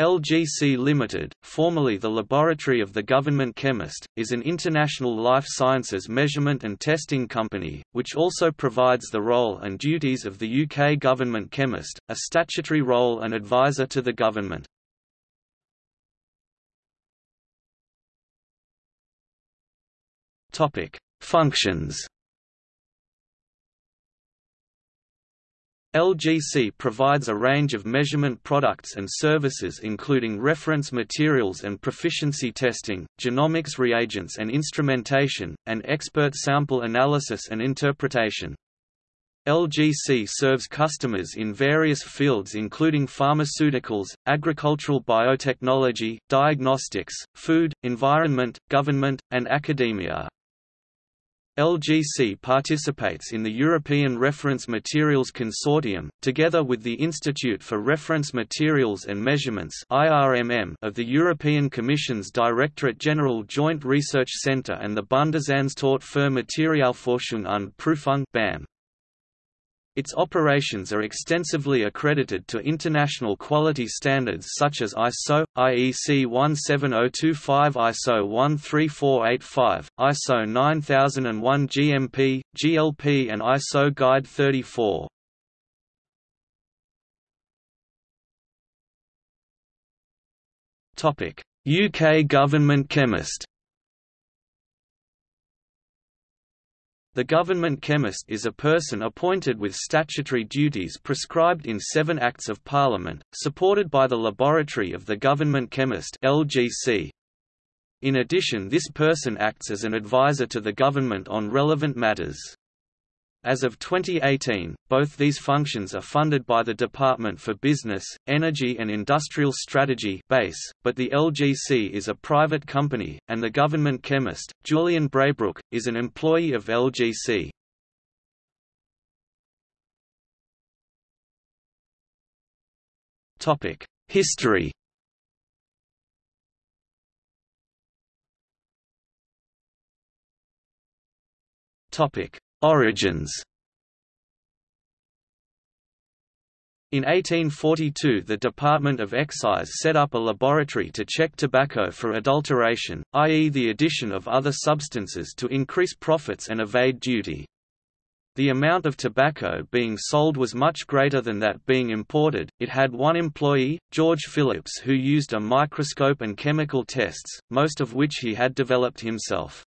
LGC Limited, formerly the Laboratory of the Government Chemist, is an international life sciences measurement and testing company, which also provides the role and duties of the UK Government Chemist, a statutory role and advisor to the government. Functions LGC provides a range of measurement products and services including reference materials and proficiency testing, genomics reagents and instrumentation, and expert sample analysis and interpretation. LGC serves customers in various fields including pharmaceuticals, agricultural biotechnology, diagnostics, food, environment, government, and academia. LGC participates in the European Reference Materials Consortium, together with the Institute for Reference Materials and Measurements of the European Commission's Directorate General Joint Research Centre and the Bundesanstalt für Materialforschung und Prüfung BAM. Its operations are extensively accredited to international quality standards such as ISO, IEC 17025 ISO 13485, ISO 9001 GMP, GLP and ISO Guide 34. UK government chemist The government chemist is a person appointed with statutory duties prescribed in seven Acts of Parliament, supported by the Laboratory of the Government Chemist LGC. In addition this person acts as an advisor to the government on relevant matters. As of 2018, both these functions are funded by the Department for Business, Energy and Industrial Strategy BEIS, but the LGC is a private company, and the government chemist, Julian Braybrook, is an employee of LGC. History Topic Origins In 1842 the Department of Excise set up a laboratory to check tobacco for adulteration, i.e. the addition of other substances to increase profits and evade duty. The amount of tobacco being sold was much greater than that being imported. It had one employee, George Phillips, who used a microscope and chemical tests, most of which he had developed himself.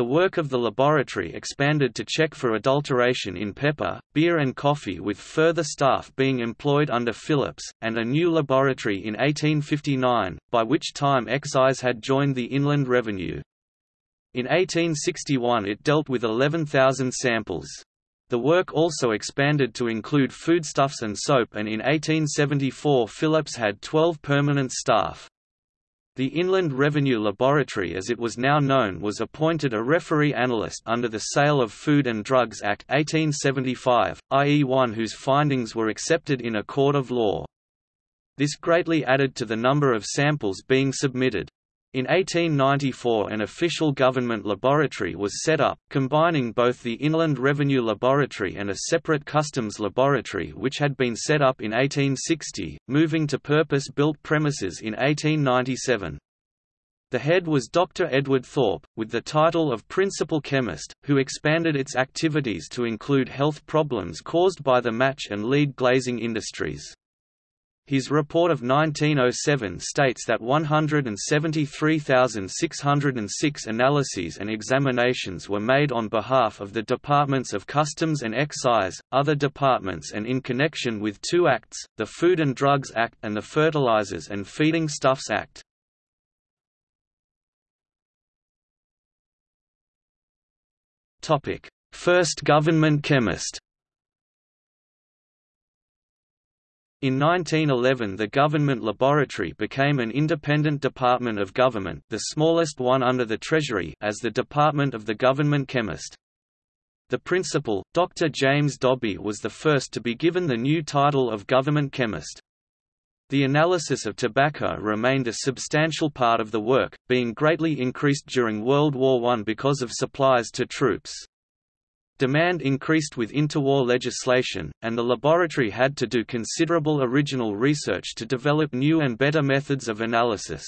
The work of the laboratory expanded to check for adulteration in pepper, beer and coffee with further staff being employed under Phillips, and a new laboratory in 1859, by which time excise had joined the Inland Revenue. In 1861 it dealt with 11,000 samples. The work also expanded to include foodstuffs and soap and in 1874 Phillips had 12 permanent staff. The Inland Revenue Laboratory as it was now known was appointed a referee analyst under the Sale of Food and Drugs Act 1875, i.e. one whose findings were accepted in a court of law. This greatly added to the number of samples being submitted. In 1894 an official government laboratory was set up, combining both the Inland Revenue Laboratory and a separate customs laboratory which had been set up in 1860, moving to purpose-built premises in 1897. The head was Dr. Edward Thorpe, with the title of Principal Chemist, who expanded its activities to include health problems caused by the match and lead glazing industries. His report of 1907 states that 173,606 analyses and examinations were made on behalf of the Departments of Customs and Excise, other departments and in connection with two acts, the Food and Drugs Act and the Fertilizers and Feeding Stuffs Act. First government chemist In 1911 the government laboratory became an independent department of government the smallest one under the Treasury as the Department of the Government Chemist. The principal, Dr. James Dobbie was the first to be given the new title of Government Chemist. The analysis of tobacco remained a substantial part of the work, being greatly increased during World War I because of supplies to troops. Demand increased with interwar legislation, and the laboratory had to do considerable original research to develop new and better methods of analysis.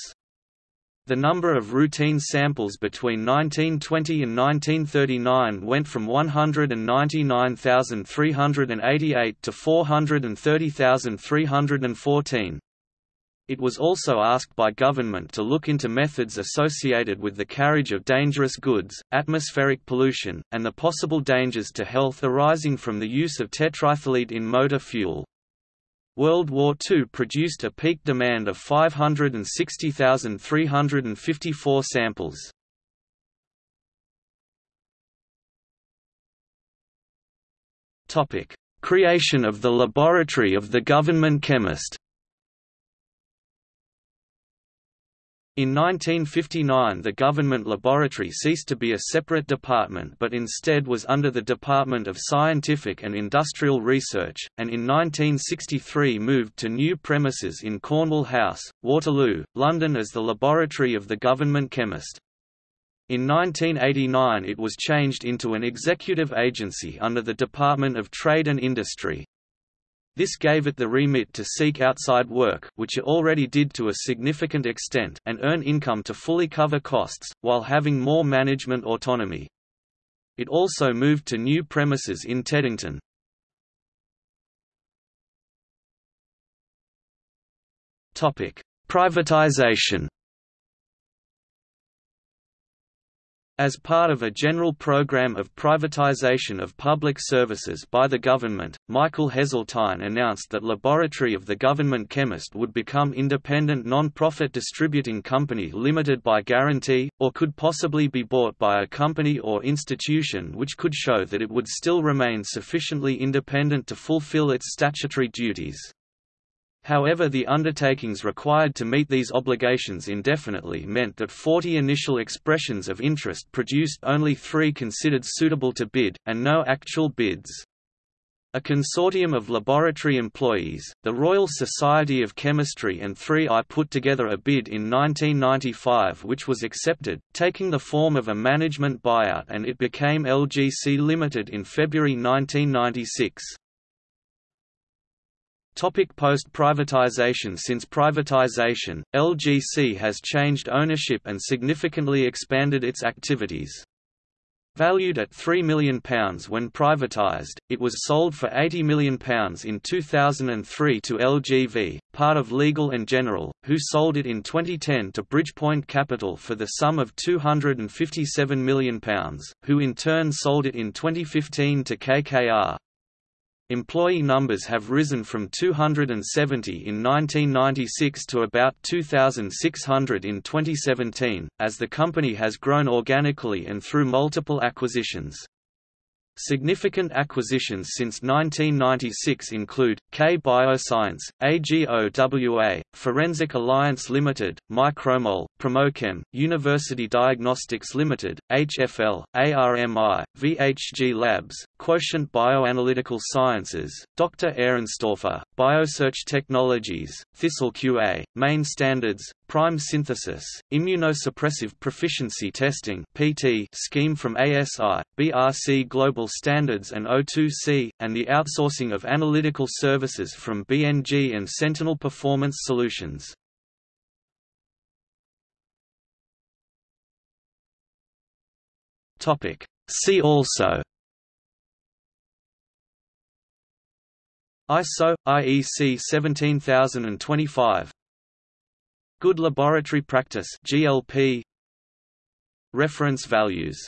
The number of routine samples between 1920 and 1939 went from 199,388 to 430,314. It was also asked by government to look into methods associated with the carriage of dangerous goods, atmospheric pollution, and the possible dangers to health arising from the use of tetraethyl lead in motor fuel. World War II produced a peak demand of 560,354 samples. Creation of the Laboratory of the Government Chemist In 1959 the government laboratory ceased to be a separate department but instead was under the Department of Scientific and Industrial Research, and in 1963 moved to new premises in Cornwall House, Waterloo, London as the laboratory of the government chemist. In 1989 it was changed into an executive agency under the Department of Trade and Industry. This gave it the remit to seek outside work which it already did to a significant extent and earn income to fully cover costs, while having more management autonomy. It also moved to new premises in Teddington. Privatization As part of a general program of privatization of public services by the government, Michael Heseltine announced that Laboratory of the Government Chemist would become independent non-profit distributing company limited by guarantee, or could possibly be bought by a company or institution which could show that it would still remain sufficiently independent to fulfill its statutory duties. However the undertakings required to meet these obligations indefinitely meant that 40 initial expressions of interest produced only three considered suitable to bid, and no actual bids. A consortium of laboratory employees, the Royal Society of Chemistry and 3i put together a bid in 1995 which was accepted, taking the form of a management buyout and it became LGC Limited in February 1996. Topic Post-privatization Since privatization, LGC has changed ownership and significantly expanded its activities. Valued at £3 million when privatised, it was sold for £80 million in 2003 to LGV, part of Legal & General, who sold it in 2010 to Bridgepoint Capital for the sum of £257 million, who in turn sold it in 2015 to KKR. Employee numbers have risen from 270 in 1996 to about 2,600 in 2017, as the company has grown organically and through multiple acquisitions. Significant acquisitions since 1996 include, K Bioscience, AGOWA, Forensic Alliance Limited, Mikromol, Promochem, University Diagnostics Limited, HFL, ARMI, VHG Labs, Quotient Bioanalytical Sciences, Dr. Ehrenstorfer, Biosearch Technologies, Thistle QA, Maine Standards, Prime synthesis, immunosuppressive proficiency testing (PT) scheme from ASI, BRC Global Standards and O2C, and the outsourcing of analytical services from BNG and Sentinel Performance Solutions. See also ISO IEC 17025 Good Laboratory Practice GLP Reference values